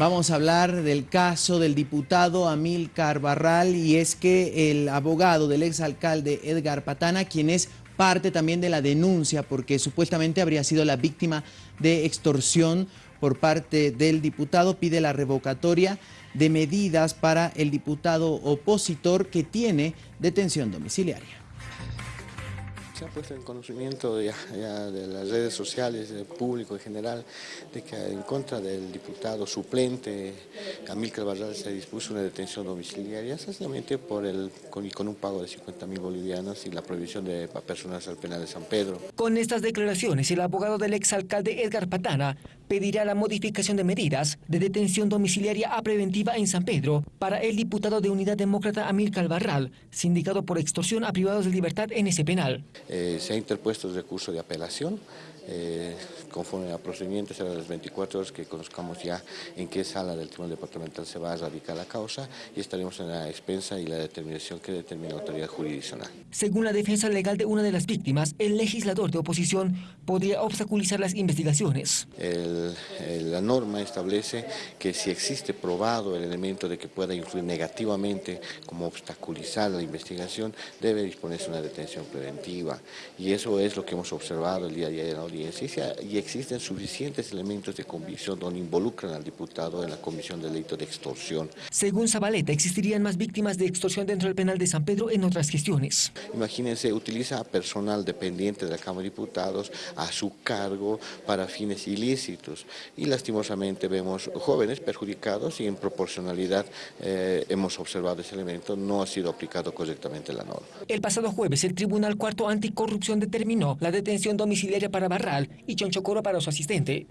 Vamos a hablar del caso del diputado Amílcar Barral y es que el abogado del exalcalde Edgar Patana, quien es parte también de la denuncia porque supuestamente habría sido la víctima de extorsión por parte del diputado, pide la revocatoria de medidas para el diputado opositor que tiene detención domiciliaria se ha puesto en conocimiento de las redes sociales, del público en general, de que en contra del diputado suplente Camil Barral se dispuso una detención domiciliaria, sencillamente por el, con, con un pago de 50 mil bolivianos y la prohibición de personas al penal de San Pedro. Con estas declaraciones, el abogado del exalcalde Edgar Patana pedirá la modificación de medidas de detención domiciliaria a preventiva en San Pedro para el diputado de Unidad Demócrata Amílcar Barral, sindicado por extorsión a privados de libertad en ese penal. Eh, se ha interpuesto el recurso de apelación, eh, conforme a procedimientos será las 24 horas que conozcamos ya en qué sala del Tribunal Departamental se va a radicar la causa y estaremos en la expensa y la determinación que determina la autoridad jurisdiccional. Según la defensa legal de una de las víctimas, el legislador de oposición podría obstaculizar las investigaciones. la norma establece que si existe probado el elemento de que pueda influir negativamente como obstaculizar la investigación, debe disponerse una detención preventiva y eso es lo que hemos observado el día de ayer en la audiencia y existen suficientes elementos de convicción donde involucran al diputado en la comisión del delito de extorsión. Según Zabaleta, existirían más víctimas de extorsión dentro del penal de San Pedro en otras gestiones. Imagínense, utiliza a personal dependiente de la Cámara de Diputados a su cargo para fines ilícitos y lastimosamente vemos jóvenes perjudicados y en proporcionalidad eh, hemos observado ese elemento, no ha sido aplicado correctamente la norma. El pasado jueves el Tribunal Cuarto Anticorrupción determinó la detención domiciliaria para Barral y Chonchocoro para su asistente.